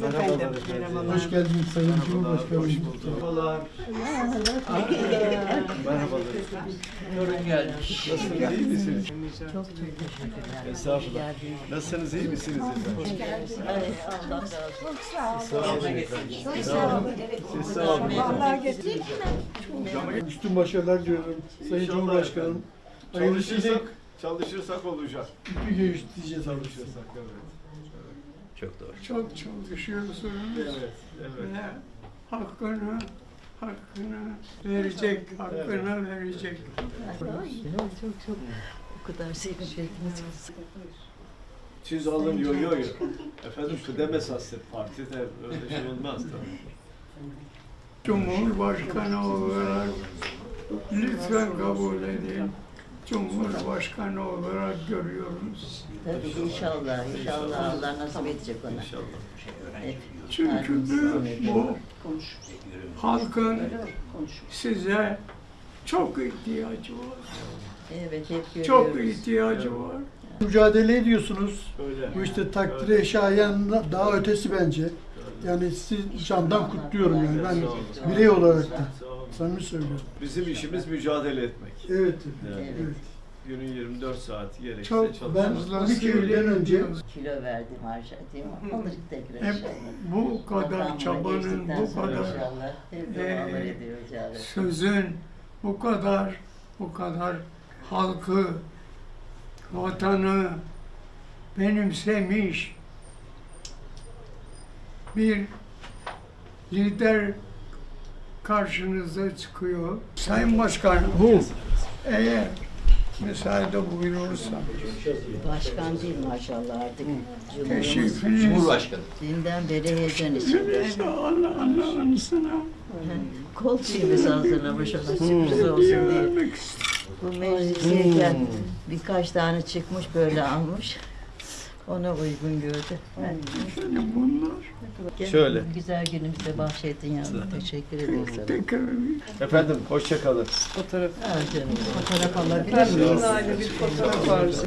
geldiniz efendim. Hoş geldiniz Sayın Cumhurbaşkanım. Hoş bulduk. Merhabalar. Merhabalar. Torun gelmiş. Nasılsınız, iyi misiniz? Çok çok teşekkürler. Estağfurullah. Nasılsınız, iyi misiniz efendim? Evet, Allah razı olsun. Sağ olun efendim. Sağ olun. Siz sağ olun. Üstün başarılar diliyorum Sayın İnşallah Cumhurbaşkanım. Çalışırsak, çalışırsak olacak. bir görüşeceğiz. Çalışırsak, evet. Çok doğru. Çok çalışıyorsunuz Evet, evet. ve hakkını hakkını verecek, hakkını verecek. Çok çok çok. O kadar sevinçleriniz Siz alın yo yo yo. Efendim kıdem esastır. Partide öyle şey olmaz tabii. Cumhurbaşkanı olarak lütfen kabul edin. Cumhurbaşkanı olarak görüyoruz. Tabii inşallah, inşallah Allah nasip edecek ona. İnşallah. Evet. Çünkü bu halkın size çok ihtiyacı var. Evet, hep görüyoruz. Çok ihtiyacı var. Mücadele ediyorsunuz. Öyle. Bu işte takdire şayan daha ötesi bence. Yani sizi candan kutluyorum yani ben birey olarak da. Samimi söylüyorum. Bizim işimiz mücadele etmek. Evet. Yani Evet. evet. günün 24 saati gerekse Çok çalışmak. Ben fazla 12 Eylül'den önce. Kilo verdim harca değil mi? Alır tekrar Hep inşallah. bu kadar çabanın, bu kadar Rabbi. sözün, bu kadar, bu kadar halkı, vatanı benimsemiş bir lider karşınıza çıkıyor. Sayın Başkanım, eğer müsaade buyurursa Başkan değil maşallah artık. teşrifiniz Cumhurbaşkanı. Dünden beri heyecan içinde. Allah Allah anısına Kol çiğimiz hazırlamış ona sürpriz olsun diye. Bu meclisiyken birkaç tane çıkmış böyle almış. Ona uygun gördü. Yani bunlar Şöyle. Güzel günümüzde bahşettin yavrum. Teşekkür ederiz sana. tekrar Efendim hoşça kalın. Ah canım. Fotoğraf alabilir miyiz? bir fotoğraf arzu.